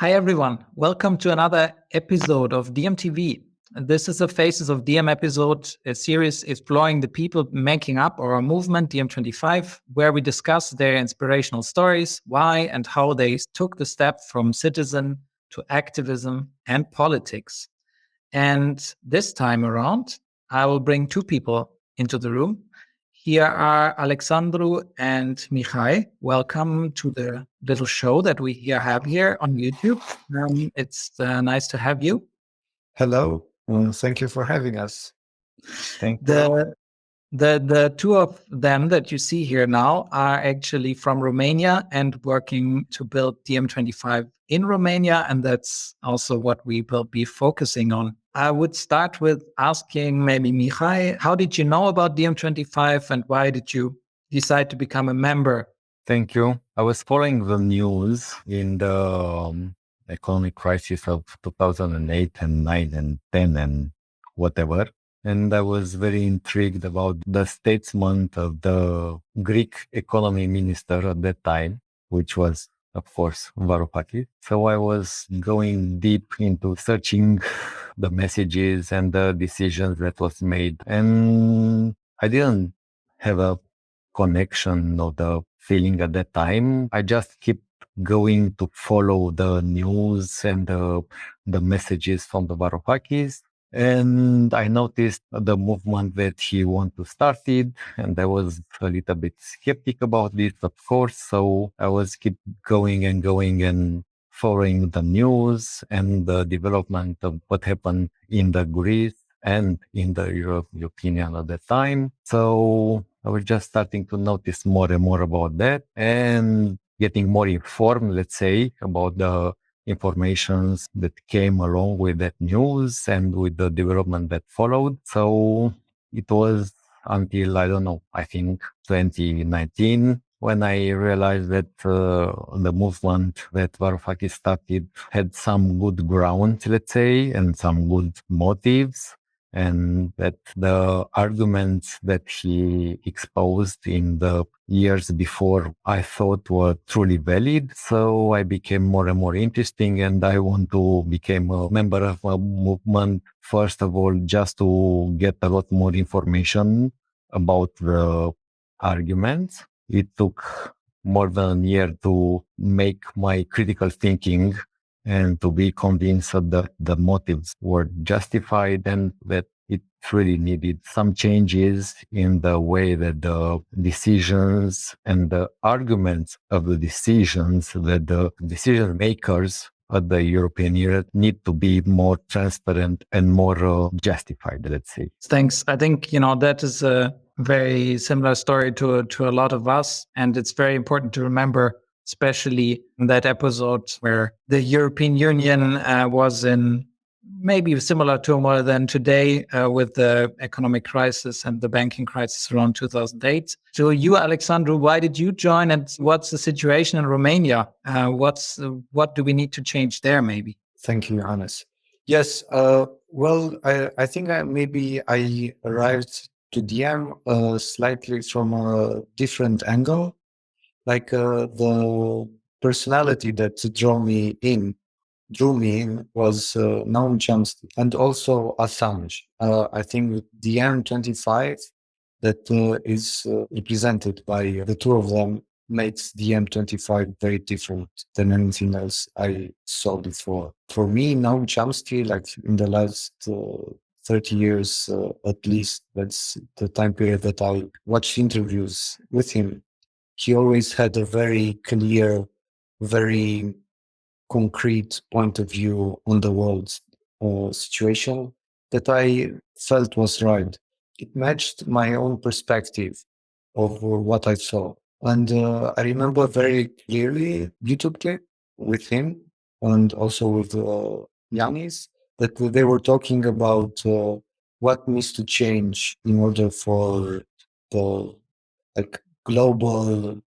Hi, everyone. Welcome to another episode of DiEM.TV. This is a Faces of DiEM episode, a series exploring the people making up our movement, DiEM25, where we discuss their inspirational stories, why and how they took the step from citizen to activism and politics. And this time around, I will bring two people into the room. Here are Alexandru and Mihai. Welcome to the little show that we here have here on YouTube. Um, it's uh, nice to have you. Hello. Well, thank you for having us. Thank you. the, the, the two of them that you see here now are actually from Romania and working to build DiEM25 in Romania. And that's also what we will be focusing on I would start with asking maybe Mihai, how did you know about DiEM25 and why did you decide to become a member? Thank you. I was following the news in the um, economic crisis of 2008 and 9 and 10 and whatever. And I was very intrigued about the statement of the Greek economy minister at that time, which was of course. So I was going deep into searching the messages and the decisions that was made. And I didn't have a connection or the feeling at that time. I just keep going to follow the news and the, the messages from the Varoufakis. And I noticed the movement that he want to start it, and I was a little bit skeptic about this, of course. So I was keep going and going and following the news and the development of what happened in the Greece and in the European Union at that time. So I was just starting to notice more and more about that and getting more informed, let's say, about the informations that came along with that news and with the development that followed. So it was until, I don't know, I think 2019 when I realized that uh, the movement that Varoufakis started had some good ground, let's say, and some good motives and that the arguments that he exposed in the years before I thought were truly valid. So I became more and more interesting and I want to become a member of a movement, first of all, just to get a lot more information about the arguments. It took more than a year to make my critical thinking and to be convinced that the motives were justified and that it really needed some changes in the way that the decisions and the arguments of the decisions that the decision makers at the European Union need to be more transparent and more uh, justified, let's say. Thanks. I think, you know, that is a very similar story to, to a lot of us. And it's very important to remember especially in that episode where the European Union uh, was in maybe similar turmoil than today uh, with the economic crisis and the banking crisis around 2008. So you, Alexandru, why did you join and what's the situation in Romania? Uh, what's What do we need to change there maybe? Thank you, Johannes. Yes, uh, well, I, I think I, maybe I arrived to DiEM uh, slightly from a different angle like uh, the personality that drew me in drew me in was uh, Noam Chomsky and also Assange. Uh, I think DiEM25 that uh, is uh, represented by the two of them makes DiEM25 very different than anything else I saw before. For me, Noam Chomsky, like in the last uh, 30 years uh, at least, that's the time period that I watched interviews with him he always had a very clear, very concrete point of view on the world uh, situation that I felt was right. It matched my own perspective of what I saw. And uh, I remember very clearly YouTube clip with him and also with uh, Yanis that they were talking about uh, what needs to change in order for the like global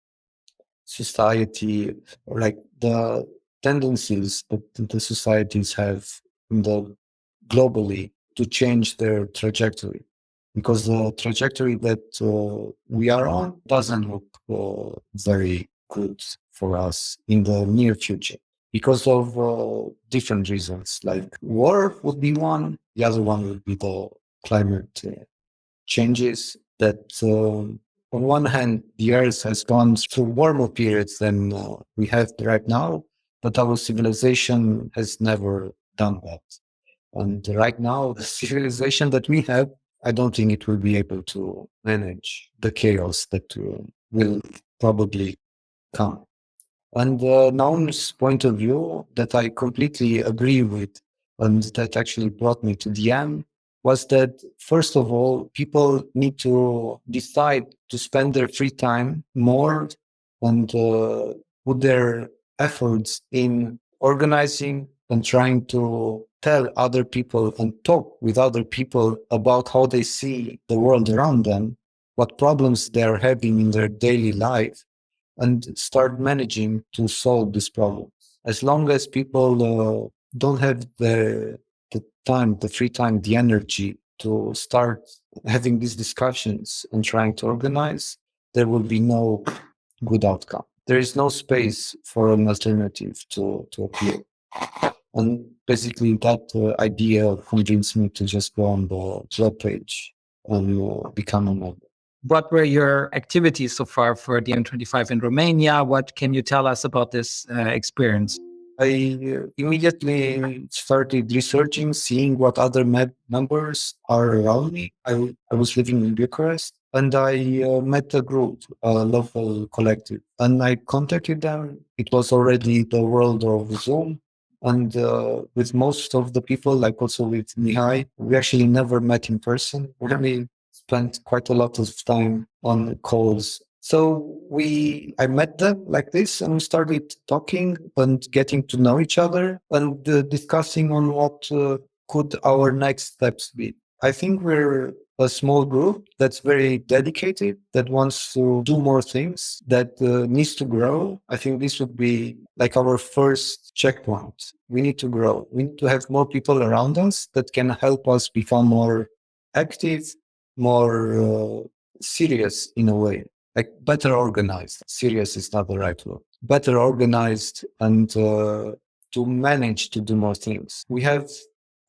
society like the tendencies that the societies have in the globally to change their trajectory because the trajectory that uh, we are on doesn't look uh, very good for us in the near future because of uh, different reasons. Like war would be one. The other one would be the climate uh, changes that um, on one hand, the Earth has gone through warmer periods than uh, we have right now, but our civilization has never done that. And right now, the civilization that we have, I don't think it will be able to manage the chaos that uh, will probably come. And uh, Noam's point of view that I completely agree with, and that actually brought me to Diem, was that first of all, people need to decide to spend their free time more and uh, put their efforts in organizing and trying to tell other people and talk with other people about how they see the world around them, what problems they're having in their daily life, and start managing to solve these problems. As long as people uh, don't have the time, the free time, the energy to start having these discussions and trying to organize, there will be no good outcome. There is no space for an alternative to, to appear. And basically, that uh, idea convinced me to just go on the club page and uh, become a member. What were your activities so far for the DiEM25 in Romania? What can you tell us about this uh, experience? I uh, immediately started researching, seeing what other members are around me. I, I was living in Bucharest and I uh, met a group, a local collective, and I contacted them. It was already the world of Zoom. And uh, with most of the people, like also with Mihai, we actually never met in person. We only spent quite a lot of time on calls so we, I met them like this and we started talking and getting to know each other and uh, discussing on what uh, could our next steps be. I think we're a small group that's very dedicated, that wants to do more things, that uh, needs to grow. I think this would be like our first checkpoint. We need to grow. We need to have more people around us that can help us become more active, more uh, serious in a way like better organized. Serious is not the right word. Better organized and uh, to manage to do more things. We have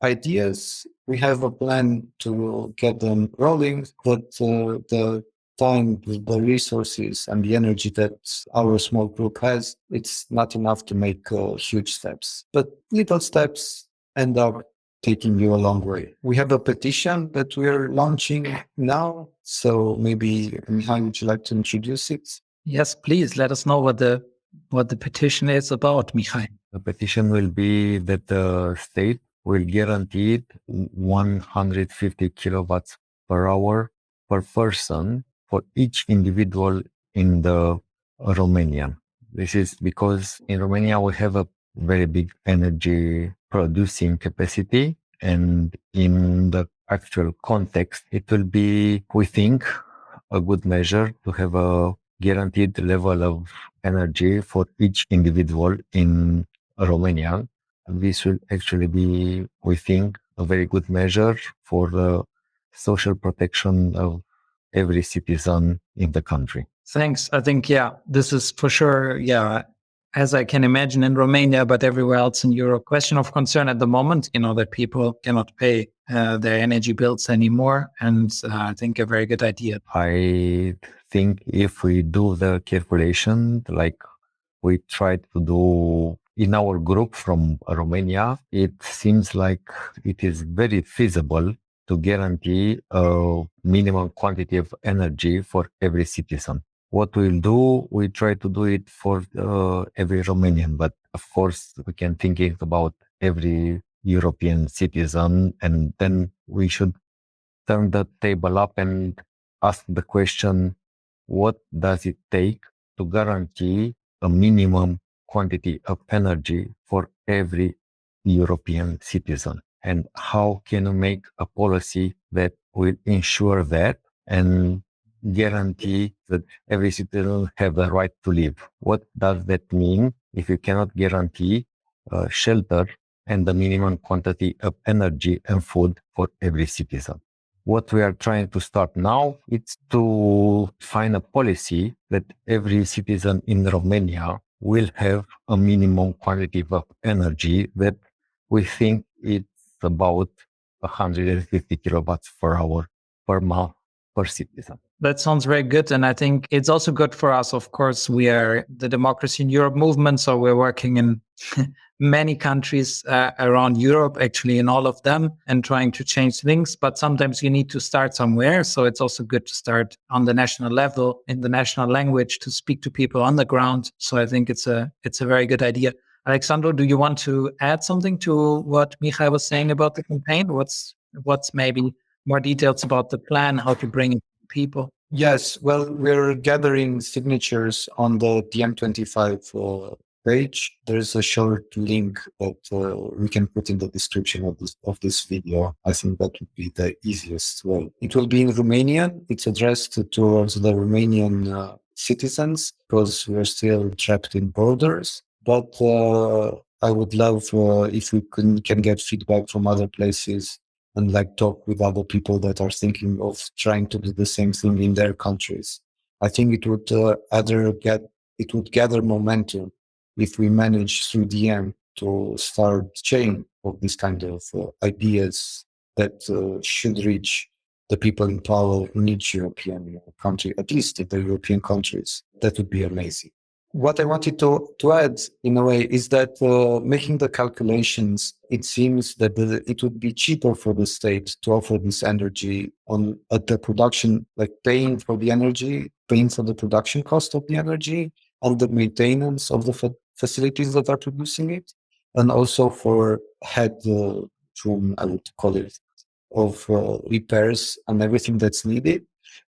ideas. We have a plan to get them rolling, but uh, the time, the resources, and the energy that our small group has, it's not enough to make uh, huge steps. But little steps end up taking you a long way. We have a petition that we're launching now. So maybe Mihai, would you like to introduce it? Yes, please let us know what the what the petition is about, Mihai. The petition will be that the state will guarantee 150 kilowatts per hour per person for each individual in the Romania. This is because in Romania we have a very big energy producing capacity. And in the actual context, it will be, we think, a good measure to have a guaranteed level of energy for each individual in Romania. This will actually be, we think, a very good measure for the social protection of every citizen in the country. Thanks. I think, yeah, this is for sure, yeah, as I can imagine in Romania, but everywhere else in Europe, question of concern at the moment, you know, that people cannot pay uh, their energy bills anymore. And uh, I think a very good idea. I think if we do the calculation, like we tried to do in our group from Romania, it seems like it is very feasible to guarantee a minimum quantity of energy for every citizen what we'll do, we try to do it for uh, every Romanian, but of course we can think about every European citizen, and then we should turn the table up and ask the question: What does it take to guarantee a minimum quantity of energy for every European citizen? And how can we make a policy that will ensure that and guarantee that every citizen have the right to live. What does that mean if you cannot guarantee uh, shelter and the minimum quantity of energy and food for every citizen? What we are trying to start now is to find a policy that every citizen in Romania will have a minimum quantity of energy that we think it's about 150 kilowatts per hour per month per citizen. That sounds very good. And I think it's also good for us. Of course, we are the Democracy in Europe movement. So we're working in many countries uh, around Europe, actually, in all of them, and trying to change things. But sometimes you need to start somewhere. So it's also good to start on the national level in the national language to speak to people on the ground. So I think it's a it's a very good idea. Alexandru, do you want to add something to what Mihai was saying about the campaign? What's what's maybe more details about the plan, how to bring people? Yes, well, we're gathering signatures on the DiEM25 uh, page. There's a short link that uh, we can put in the description of this of this video. I think that would be the easiest way. It will be in Romanian. It's addressed towards the Romanian uh, citizens because we're still trapped in borders. But uh, I would love uh, if we can, can get feedback from other places and like talk with other people that are thinking of trying to do the same thing in their countries. I think it would uh, either get it would gather momentum if we manage through DiEM to start chain of these kind of uh, ideas that uh, should reach the people in power in each European country, at least in the European countries. That would be amazing what I wanted to, to add in a way is that uh, making the calculations, it seems that the, it would be cheaper for the state to offer this energy on at the production, like paying for the energy, paying for the production cost of the energy, and the maintenance of the fa facilities that are producing it, and also for head uh, room, I would call it, of uh, repairs and everything that's needed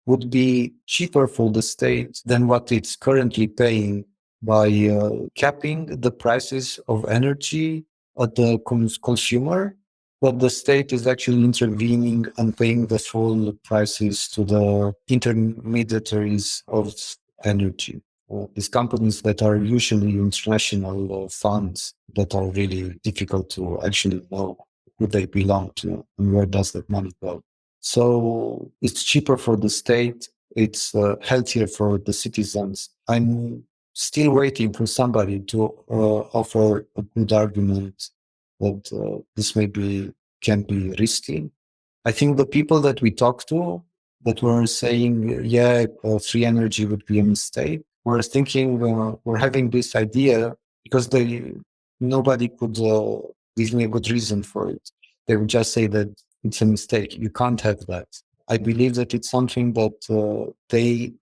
would be cheaper for the state than what it's currently paying by uh, capping the prices of energy at the cons consumer, but the state is actually intervening and paying the full prices to the intermediaries of energy. These companies that are usually international uh, funds that are really difficult to actually know who they belong to and where does that money go. So it's cheaper for the state. It's uh, healthier for the citizens. I'm still waiting for somebody to uh, offer a good argument that uh, this maybe can be risky. I think the people that we talked to that were saying, yeah, uh, free energy would be a mistake, were thinking, uh, we're having this idea because they nobody could uh, give me a good reason for it. They would just say that it's a mistake. You can't have that. I believe that it's something that uh, they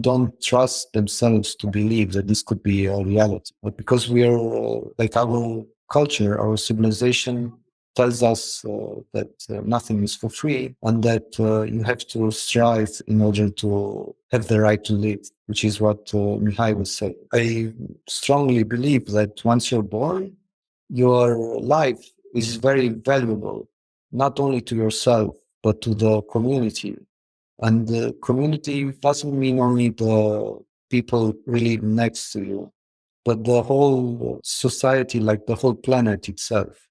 don't trust themselves to believe that this could be a reality. But because we are uh, like our culture, our civilization tells us uh, that uh, nothing is for free and that uh, you have to strive in order to have the right to live, which is what uh, Mihai was saying. I strongly believe that once you're born, your life is very valuable not only to yourself, but to the community. And the community doesn't mean only the people really next to you, but the whole society, like the whole planet itself.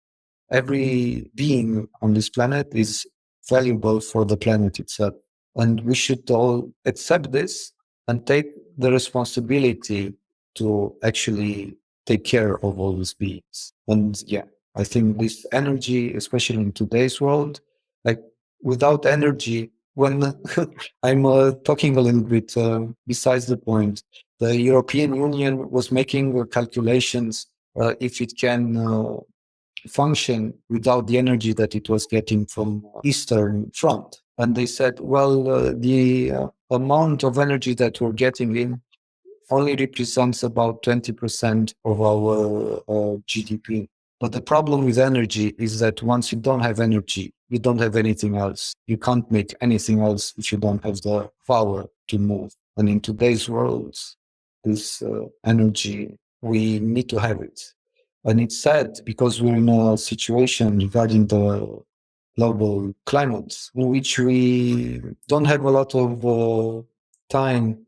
Every being on this planet is valuable for the planet itself. And we should all accept this and take the responsibility to actually take care of all these beings. And yeah, I think this energy, especially in today's world, like without energy, when I'm uh, talking a little bit uh, besides the point, the European Union was making calculations uh, if it can uh, function without the energy that it was getting from Eastern Front. And they said, well, uh, the uh, amount of energy that we're getting in only represents about 20% of our GDP. But the problem with energy is that once you don't have energy, you don't have anything else. You can't make anything else if you don't have the power to move. And in today's world, this uh, energy, we need to have it. And it's sad because we're in a situation regarding the global climate in which we don't have a lot of uh, time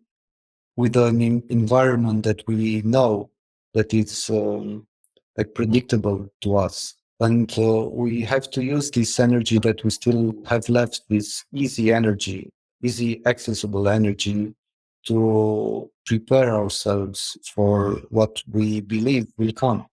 with an environment that we know that it's um, like predictable to us. And uh, we have to use this energy that we still have left, this easy energy, easy accessible energy to prepare ourselves for what we believe will come.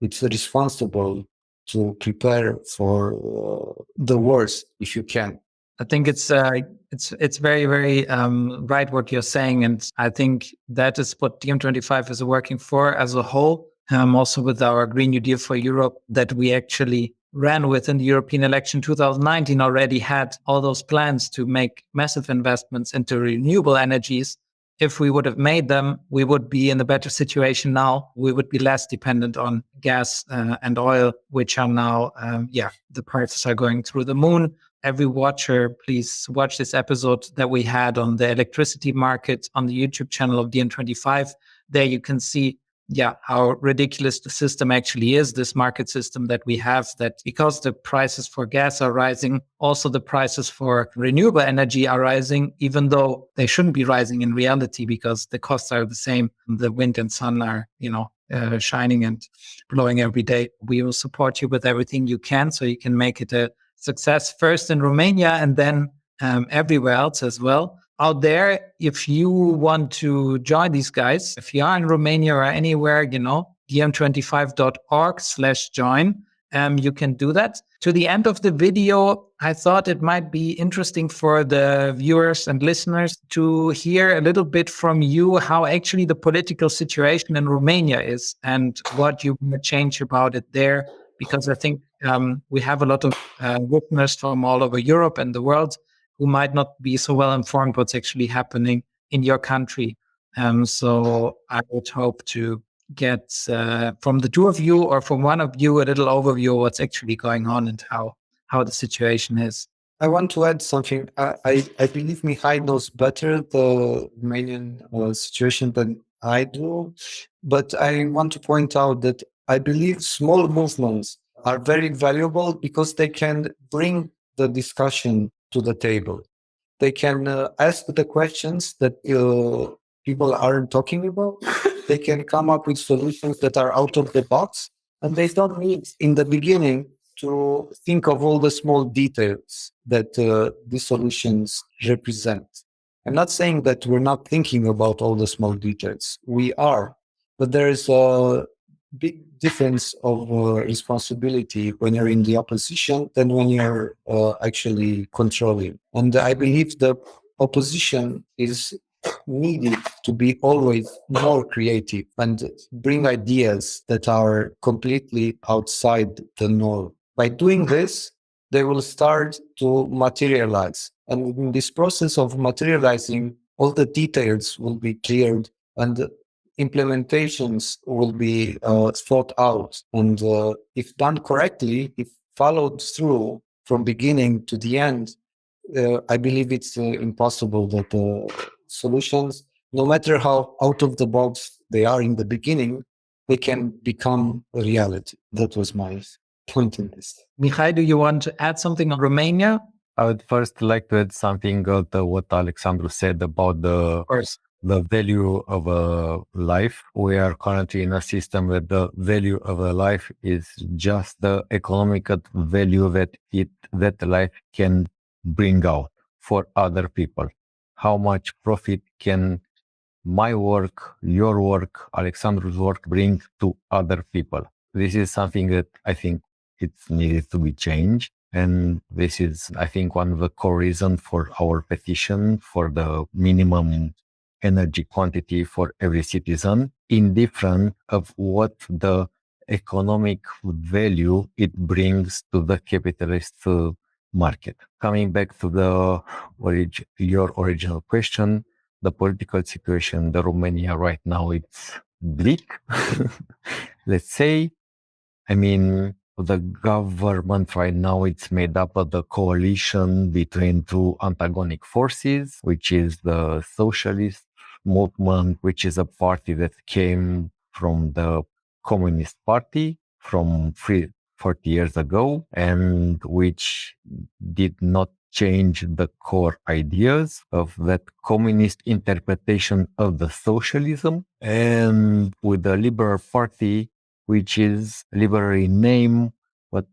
It's responsible to prepare for uh, the worst if you can. I think it's uh, it's it's very very um, right what you're saying, and I think that is what DiEM25 is working for as a whole. Um, also with our Green New Deal for Europe that we actually ran with in the European election 2019 already had all those plans to make massive investments into renewable energies if we would have made them, we would be in a better situation now. We would be less dependent on gas uh, and oil, which are now, um, yeah, the prices are going through the moon. Every watcher, please watch this episode that we had on the electricity market on the YouTube channel of DiEM25. There you can see yeah, how ridiculous the system actually is, this market system that we have, that because the prices for gas are rising, also the prices for renewable energy are rising, even though they shouldn't be rising in reality because the costs are the same. The wind and sun are, you know, uh, shining and blowing every day. We will support you with everything you can so you can make it a success first in Romania and then um, everywhere else as well out there, if you want to join these guys, if you are in Romania or anywhere, you know, diem25.org slash join, um, you can do that. To the end of the video, I thought it might be interesting for the viewers and listeners to hear a little bit from you how actually the political situation in Romania is and what you want to change about it there. Because I think um, we have a lot of uh, listeners from all over Europe and the world who might not be so well informed what's actually happening in your country. Um, so I would hope to get uh, from the two of you or from one of you a little overview of what's actually going on and how how the situation is. I want to add something. I, I, I believe Mihai knows better the Romanian uh, situation than I do, but I want to point out that I believe small movements are very valuable because they can bring the discussion to the table. They can uh, ask the questions that uh, people aren't talking about. they can come up with solutions that are out of the box. And they don't need, in the beginning, to think of all the small details that uh, these solutions represent. I'm not saying that we're not thinking about all the small details. We are, but there is a big difference of uh, responsibility when you're in the opposition than when you're uh, actually controlling. And I believe the opposition is needed to be always more creative and bring ideas that are completely outside the norm. By doing this, they will start to materialize. And in this process of materializing, all the details will be cleared and implementations will be uh, thought out. And uh, if done correctly, if followed through from beginning to the end, uh, I believe it's uh, impossible that the solutions, no matter how out of the box they are in the beginning, they can become a reality. That was my point in this. Mihai, do you want to add something on Romania? I would first like to add something to what Alexandru said about the the value of a life. We are currently in a system where the value of a life is just the economic value that it that life can bring out for other people. How much profit can my work, your work, Alexandru's work bring to other people? This is something that I think it's needed to be changed. And this is, I think, one of the core reasons for our petition for the minimum energy quantity for every citizen, indifferent of what the economic value it brings to the capitalist uh, market. Coming back to the orig- your original question, the political situation in Romania right now it's bleak. Let's say, I mean, the government right now it's made up of the coalition between two antagonic forces, which is the socialist movement, which is a party that came from the Communist Party from three, 40 years ago and which did not change the core ideas of that communist interpretation of the socialism. And with the liberal party which is liberal in name but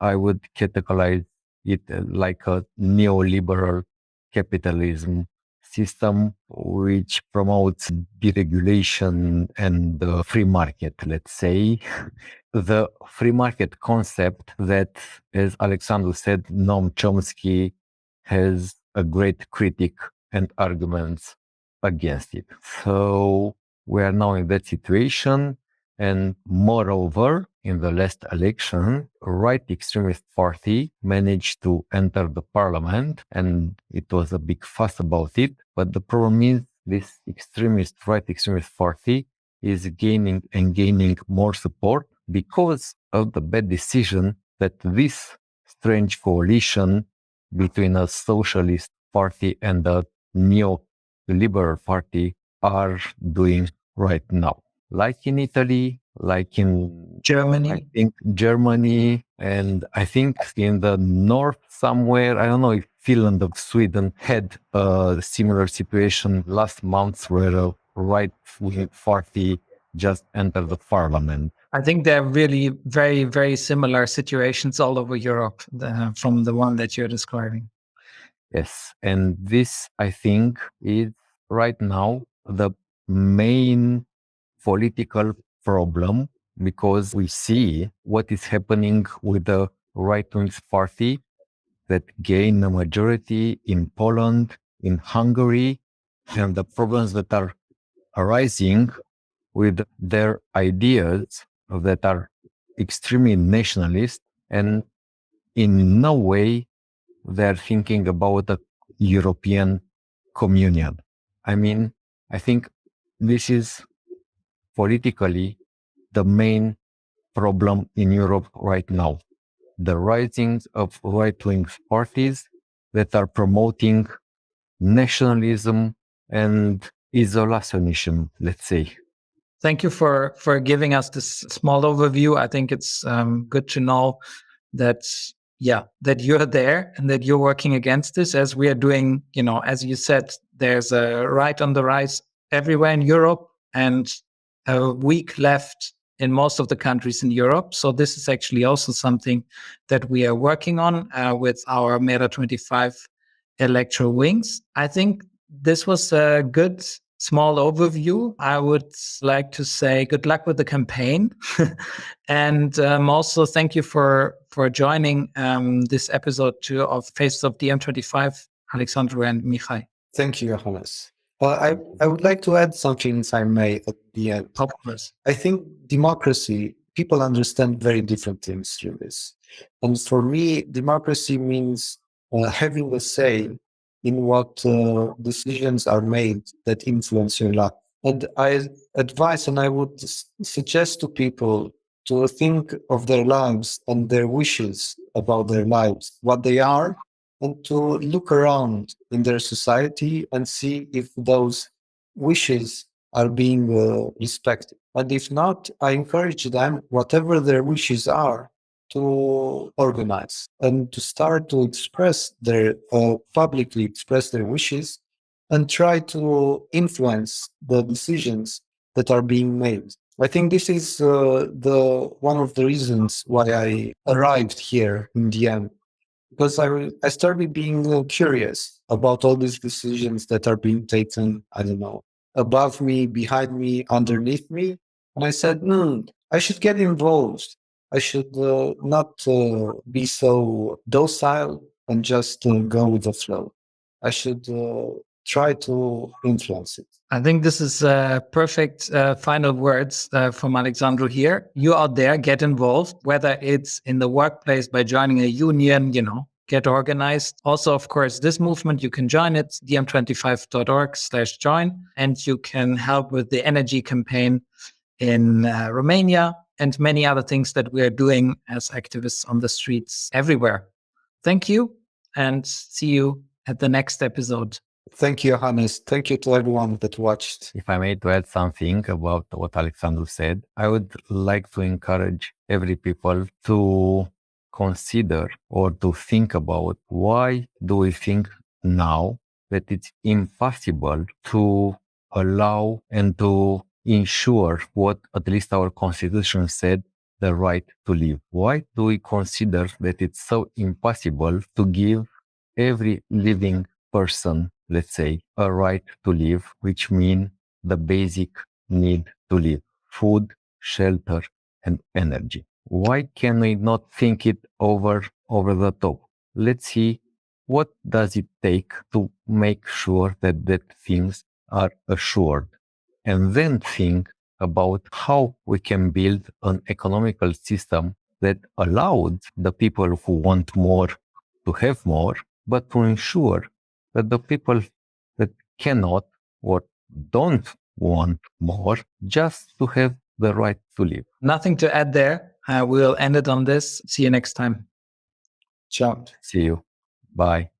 i would categorize it uh, like a neoliberal capitalism system which promotes deregulation and the free market, let's say. The free market concept that, as Alexandru said, Noam Chomsky has a great critic and arguments against it. So we are now in that situation. And moreover, in the last election, right extremist party managed to enter the parliament and it was a big fuss about it. But the problem is this extremist, right extremist party is gaining and gaining more support because of the bad decision that this strange coalition between a socialist party and a neo-liberal party are doing right now like in Italy, like in Germany. I think Germany, and I think in the north somewhere. I don't know if Finland or Sweden had a similar situation last month, where a right-wing party just entered the parliament. I think they're really very, very similar situations all over Europe the, from the one that you're describing. Yes, and this I think is right now the main political problem because we see what is happening with the right wing party that gain a majority in Poland, in Hungary, and the problems that are arising with their ideas that are extremely nationalist and in no way they're thinking about a European communion. I mean, I think this is politically the main problem in Europe right now. The rising of right wing parties that are promoting nationalism and isolationism, let's say. Thank you for, for giving us this small overview. I think it's um, good to know that, yeah, that you're there and that you're working against this as we are doing, you know, as you said, there's a right on the rise everywhere in Europe. And a weak left in most of the countries in Europe. So this is actually also something that we are working on uh, with our MeRA25 electro wings. I think this was a good small overview. I would like to say good luck with the campaign, and um, also thank you for for joining um, this episode two of Faces of DiEM25, Alexandru and Mihai. Thank you, Johannes. Well, I, I would like to add something, if I may, at the end. Of course. I think democracy, people understand very different things through this. And for me, democracy means uh, having a say in what uh, decisions are made that influence your life. And I advise and I would suggest to people to think of their lives and their wishes about their lives, what they are and to look around in their society and see if those wishes are being uh, respected. And if not, I encourage them, whatever their wishes are, to organize and to start to express their, uh, publicly express their wishes and try to influence the decisions that are being made. I think this is uh, the one of the reasons why I arrived here in DiEM because I, I started being curious about all these decisions that are being taken, I don't know, above me, behind me, underneath me. And I said, hmm, I should get involved. I should uh, not uh, be so docile and just uh, go with the flow. I should uh, try to influence it. I think this is uh, perfect uh, final words uh, from Alexandru here. You out there, get involved, whether it's in the workplace by joining a union, you know, get organized. Also, of course, this movement, you can join it, diem25.org slash join, and you can help with the energy campaign in uh, Romania and many other things that we are doing as activists on the streets everywhere. Thank you and see you at the next episode. Thank you, Johannes. Thank you to everyone that watched. If I may to add something about what Alexandru said, I would like to encourage every people to consider or to think about why do we think now that it's impossible to allow and to ensure what at least our constitution said the right to live. Why do we consider that it's so impossible to give every living person let's say, a right to live, which mean the basic need to live, food, shelter, and energy. Why can we not think it over over the top? Let's see what does it take to make sure that that things are assured and then think about how we can build an economical system that allowed the people who want more to have more, but to ensure that the people that cannot or don't want more just to have the right to live. Nothing to add there. Uh, we'll end it on this. See you next time. Ciao. See you. Bye.